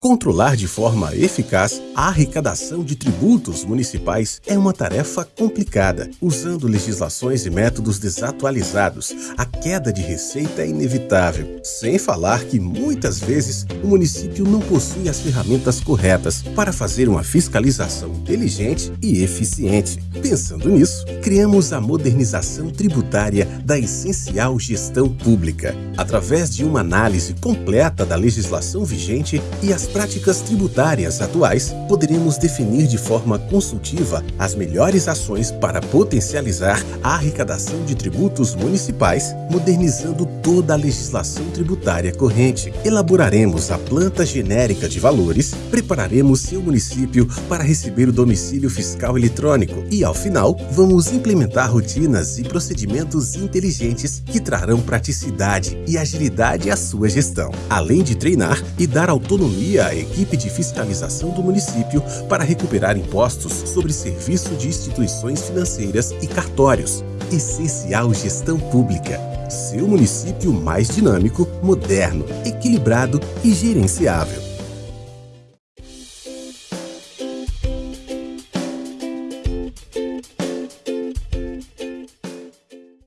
Controlar de forma eficaz a arrecadação de tributos municipais é uma tarefa complicada. Usando legislações e métodos desatualizados, a queda de receita é inevitável. Sem falar que muitas vezes o município não possui as ferramentas corretas para fazer uma fiscalização inteligente e eficiente. Pensando nisso, criamos a modernização tributária da essencial gestão pública, através de uma análise completa da legislação vigente e as práticas tributárias atuais, poderemos definir de forma consultiva as melhores ações para potencializar a arrecadação de tributos municipais, modernizando toda a legislação tributária corrente. Elaboraremos a planta genérica de valores, prepararemos seu município para receber o domicílio fiscal eletrônico e, ao final, vamos implementar rotinas e procedimentos inteligentes que trarão praticidade e agilidade à sua gestão, além de treinar e dar autonomia a equipe de fiscalização do município para recuperar impostos sobre serviço de instituições financeiras e cartórios. Essencial Gestão Pública. Seu município mais dinâmico, moderno, equilibrado e gerenciável.